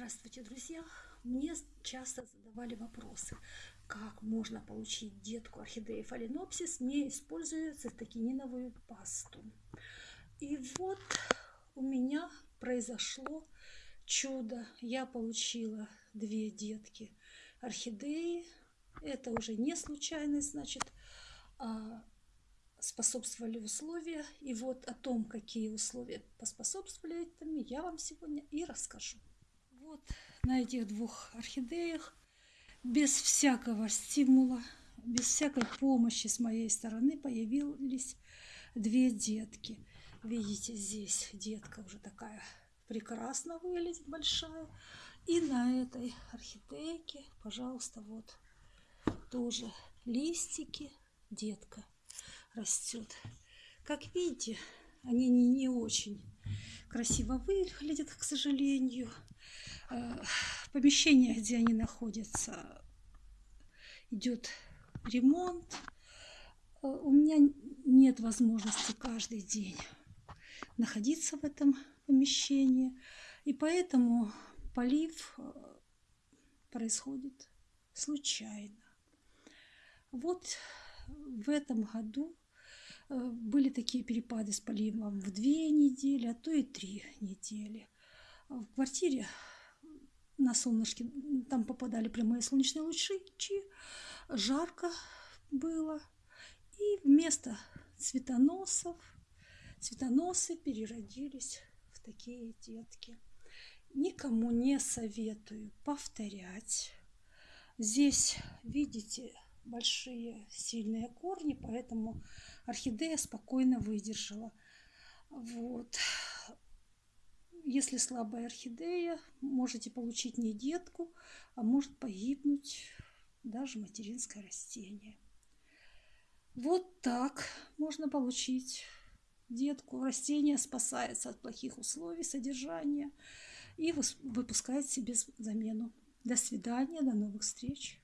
Здравствуйте, друзья! Мне часто задавали вопросы, как можно получить детку орхидеи фаленопсис, не используя цистокининовую пасту. И вот у меня произошло чудо. Я получила две детки орхидеи. Это уже не случайность, значит, а способствовали условия. И вот о том, какие условия поспособствовали этому, я вам сегодня и расскажу. Вот на этих двух орхидеях без всякого стимула, без всякой помощи с моей стороны появились две детки. Видите, здесь детка уже такая прекрасно выглядит, большая. И на этой орхидейке, пожалуйста, вот тоже листики, детка растет. Как видите, они не, не очень красиво выглядят, к сожалению. Э, помещение, где они находятся, идет ремонт. Э, у меня нет возможности каждый день находиться в этом помещении. И поэтому полив э, происходит случайно. Вот в этом году были такие перепады с поливом в две недели, а то и три недели. В квартире на солнышке, там попадали прямые солнечные лучи, жарко было. И вместо цветоносов, цветоносы переродились в такие детки. Никому не советую повторять. Здесь, видите, большие сильные корни, поэтому орхидея спокойно выдержала. Вот. Если слабая орхидея, можете получить не детку, а может погибнуть даже материнское растение. Вот так можно получить детку. Растение спасается от плохих условий содержания и выпускает себе замену. До свидания, до новых встреч.